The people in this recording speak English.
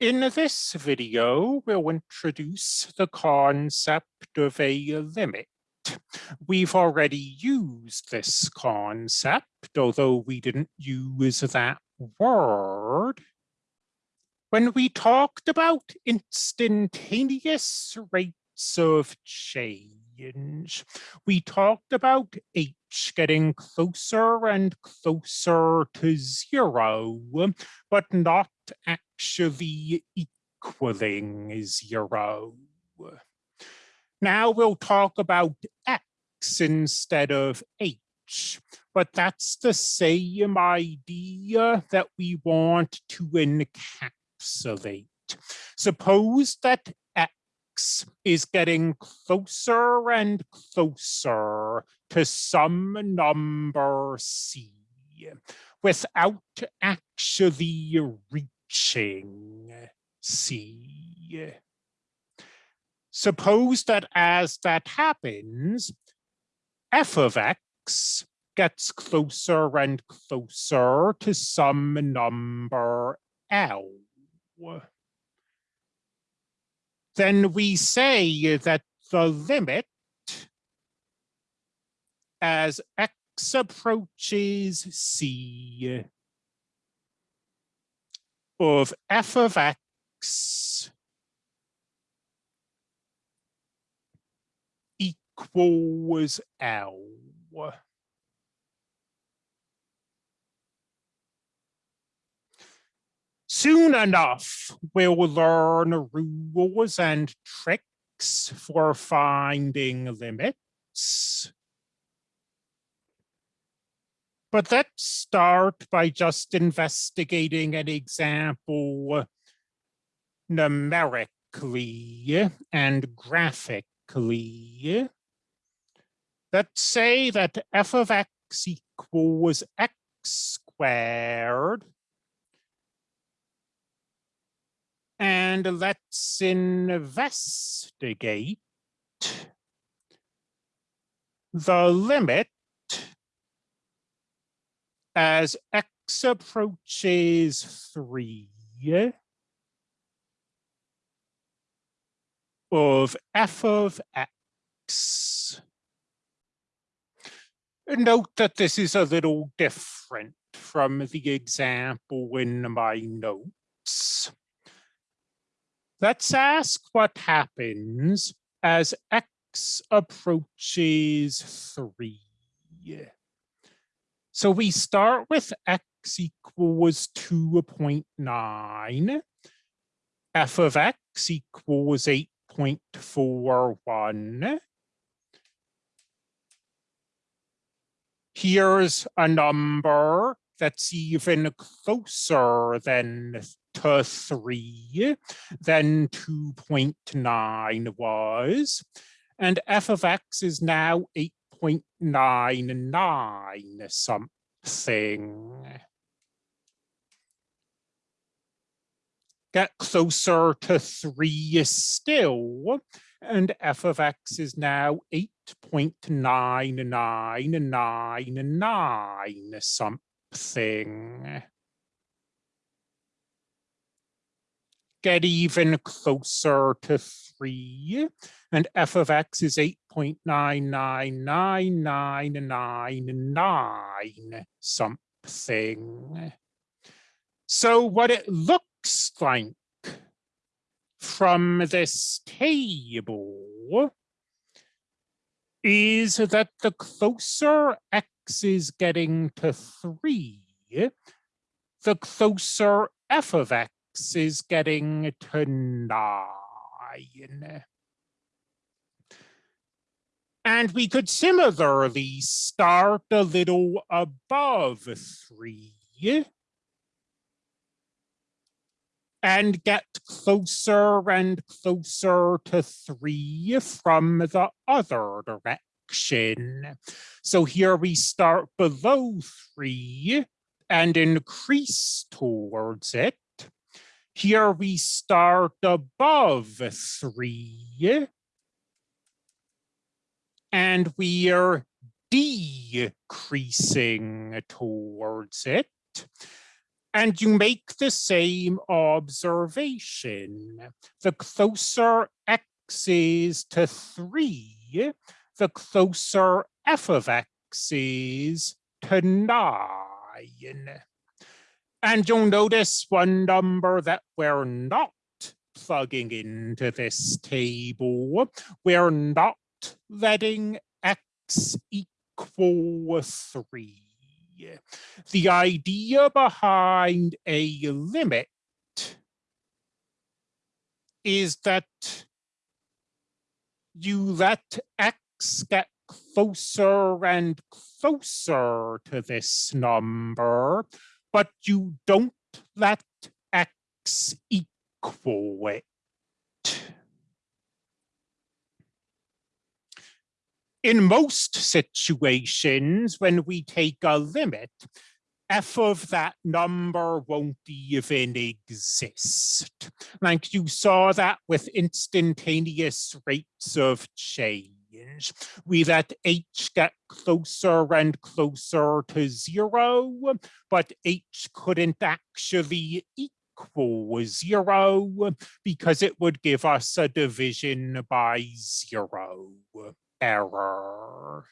In this video, we'll introduce the concept of a limit. We've already used this concept, although we didn't use that word. When we talked about instantaneous rates of change, we talked about h getting closer and closer to zero, but not actually equaling zero. Now we'll talk about x instead of h, but that's the same idea that we want to encapsulate. Suppose that is getting closer and closer to some number c without actually reaching c. Suppose that as that happens, f of x gets closer and closer to some number L. Then we say that the limit as x approaches c of f of x equals L. Soon enough, we'll learn rules and tricks for finding limits. But let's start by just investigating an example numerically and graphically. Let's say that f of x equals x squared. And let's investigate the limit as x approaches three of f of x. Note that this is a little different from the example in my notes. Let's ask what happens as x approaches three. So we start with x equals 2.9, f of x equals 8.41. Here's a number that's even closer than to 3 than 2.9 was. And f of x is now 8 0.99 something. Get closer to three still, and f of x is now 8.9999 something. Get even closer to three, and f of x is 8.999999 something. So what it looks like from this table is that the closer x is getting to three, the closer f of x is getting to nine. And we could similarly start a little above three and get closer and closer to three from the other direction. So here we start below three and increase towards it. Here we start above three. And we are decreasing towards it. And you make the same observation. The closer x is to 3, the closer f of x is to 9. And you'll notice one number that we're not plugging into this table. We're not letting x equal 3. The idea behind a limit is that you let x get closer and closer to this number, but you don't let x equal it. In most situations, when we take a limit, f of that number won't even exist. Like you saw that with instantaneous rates of change. We let h get closer and closer to zero, but h couldn't actually equal zero because it would give us a division by zero error.